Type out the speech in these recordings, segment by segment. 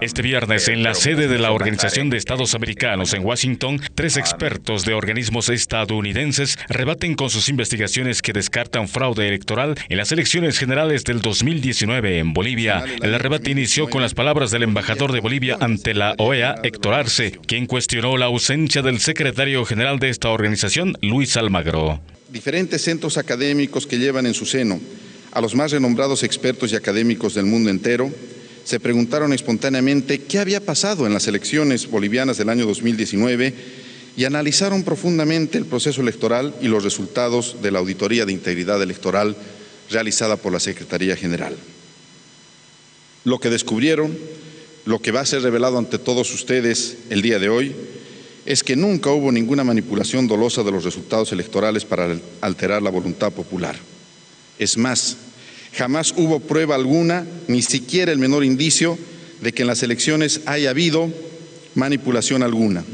Este viernes, en la sede de la Organización de Estados Americanos en Washington, tres expertos de organismos estadounidenses rebaten con sus investigaciones que descartan fraude electoral en las elecciones generales del 2019 en Bolivia. El rebate inició con las palabras del embajador de Bolivia ante la OEA, Héctor Arce, quien cuestionó la ausencia del secretario general de esta organización, Luis Almagro. Diferentes centros académicos que llevan en su seno a los más renombrados expertos y académicos del mundo entero, se preguntaron espontáneamente qué había pasado en las elecciones bolivianas del año 2019 y analizaron profundamente el proceso electoral y los resultados de la Auditoría de Integridad Electoral realizada por la Secretaría General. Lo que descubrieron, lo que va a ser revelado ante todos ustedes el día de hoy, es que nunca hubo ninguna manipulación dolosa de los resultados electorales para alterar la voluntad popular. Es más, Jamás hubo prueba alguna, ni siquiera el menor indicio, de que en las elecciones haya habido manipulación alguna.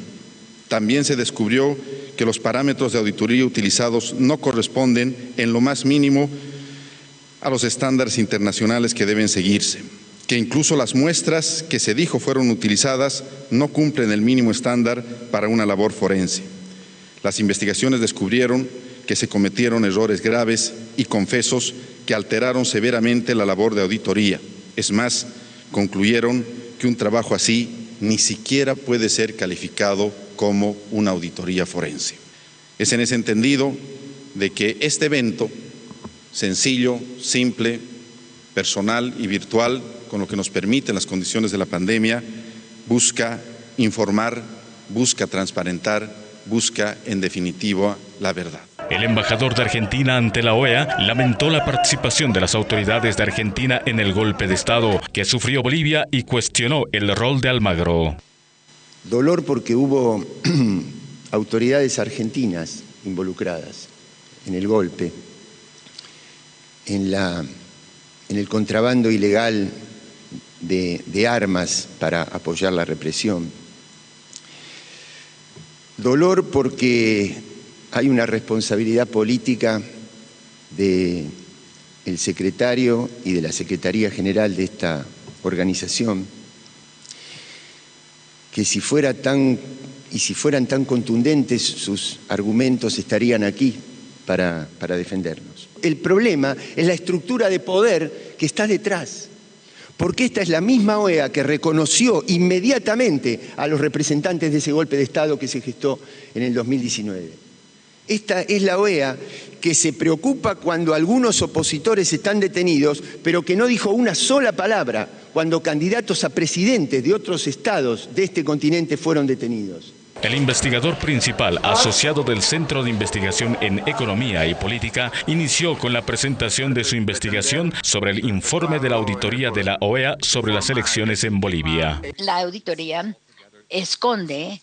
También se descubrió que los parámetros de auditoría utilizados no corresponden en lo más mínimo a los estándares internacionales que deben seguirse, que incluso las muestras que se dijo fueron utilizadas no cumplen el mínimo estándar para una labor forense. Las investigaciones descubrieron que se cometieron errores graves y confesos que alteraron severamente la labor de auditoría. Es más, concluyeron que un trabajo así ni siquiera puede ser calificado como una auditoría forense. Es en ese entendido de que este evento, sencillo, simple, personal y virtual, con lo que nos permiten las condiciones de la pandemia, busca informar, busca transparentar, busca en definitiva la verdad. El embajador de Argentina ante la OEA lamentó la participación de las autoridades de Argentina en el golpe de Estado que sufrió Bolivia y cuestionó el rol de Almagro. Dolor porque hubo autoridades argentinas involucradas en el golpe, en, el contrabando ilegal de armas para apoyar la represión. Dolor porque hay una responsabilidad política del el secretario y de la Secretaría General de esta organización, que si fuera tan y si fueran tan contundentes sus argumentos estarían aquí para, para defendernos. El problema es la estructura de poder que está detrás, porque esta es la misma OEA que reconoció inmediatamente a los representantes de ese golpe de Estado que se gestó en el 2019. Esta es la OEA que se preocupa cuando algunos opositores están detenidos, pero que no dijo una sola palabra cuando candidatos a presidentes de otros estados de este continente fueron detenidos. El investigador principal asociado del Centro de Investigación en Economía y Política inició con la presentación de su investigación sobre el informe de la auditoría de la OEA sobre las elecciones en Bolivia. La auditoría esconde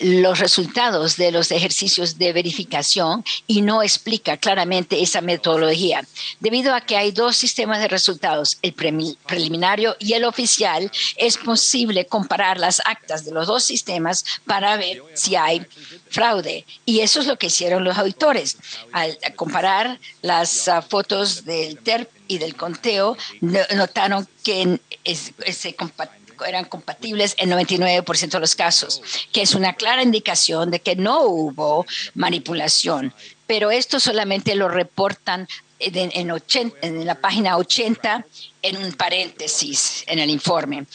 los resultados de los ejercicios de verificación y no explica claramente esa metodología. Debido a que hay dos sistemas de resultados, el preliminario y el oficial, es posible comparar las actas de los dos sistemas para ver si hay fraude. Y eso es lo que hicieron los auditores. Al comparar las ah, fotos del TERP y del conteo, notaron que se eran compatibles en 99% de los casos, que es una clara indicación de que no hubo manipulación. Pero esto solamente lo reportan en, en, la página 80 en un paréntesis en el informe.